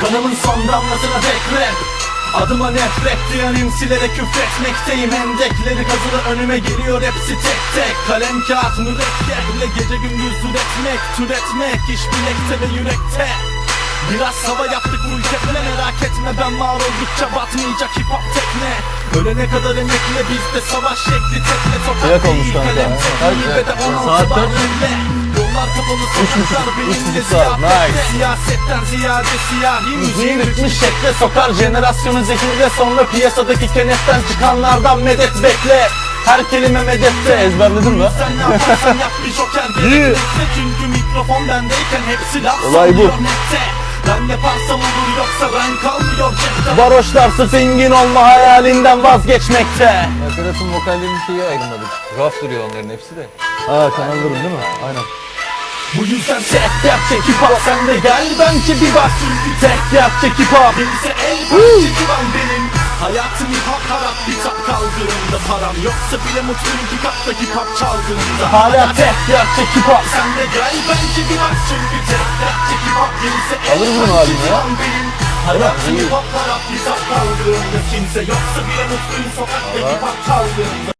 Kanımın son damlasına dek rap. Adıma nefret duyan imsilere küfretmekteyim. Hendekleri kazılı önüme geliyor hepsi tek tek. Kalem kağıt mürekkeple gece gündüz üretmek Türetmek iş bilekte ve yürekte. Biraz hava yaptık bu ülkeyle merak etme. Ben var oldukça batmayacak hip hop tekne. Ölene kadar emekle bizde savaş şekli tekne. Olmuş değil kanka. kalem tekniği ve de 16 Saat bar Yollar kapalı sokaklar benimle ziyafette Nice. Siyasetten ziyade siyahi müziği ritmi şekle sokar Jenerasyonu zehirle sonra piyasadaki kenetten çıkanlardan medet bekle her kelime medette Ezberledin mi? Sen ne yaparsan yap bir joker gerekmekte Çünkü mikrofon bendeyken hepsi laf Olay bu. nette Ben yaparsam olur yoksa ben kalmıyor cepte Varoşlar sırf zengin olma hayalinden vazgeçmekte. Nakaratın vokallerini şeyi ayrılmadık. Raf duruyor onların hepsi de. Aa kanallarım değil mi? Aynen. Bu yüzden tek gerçek hip hop Sen de gel bence bir bak. Tek gerçek hip hop Bense el parçacı ben benim. Hayatım hip hop harap Kitap kaldırımda param. Yoksa bile mutluyum ki kapta hip hop çaldığında Hala tek gerçek hip hop Sen de gel bence bir bak. Çünkü tek gerçek hip hop Bense el Alır parçacı halini ya. Hayatım hip hop harap Kitap kaldırımda. Kimse yoksa bile mutluyum sokakta hip hop çaldığında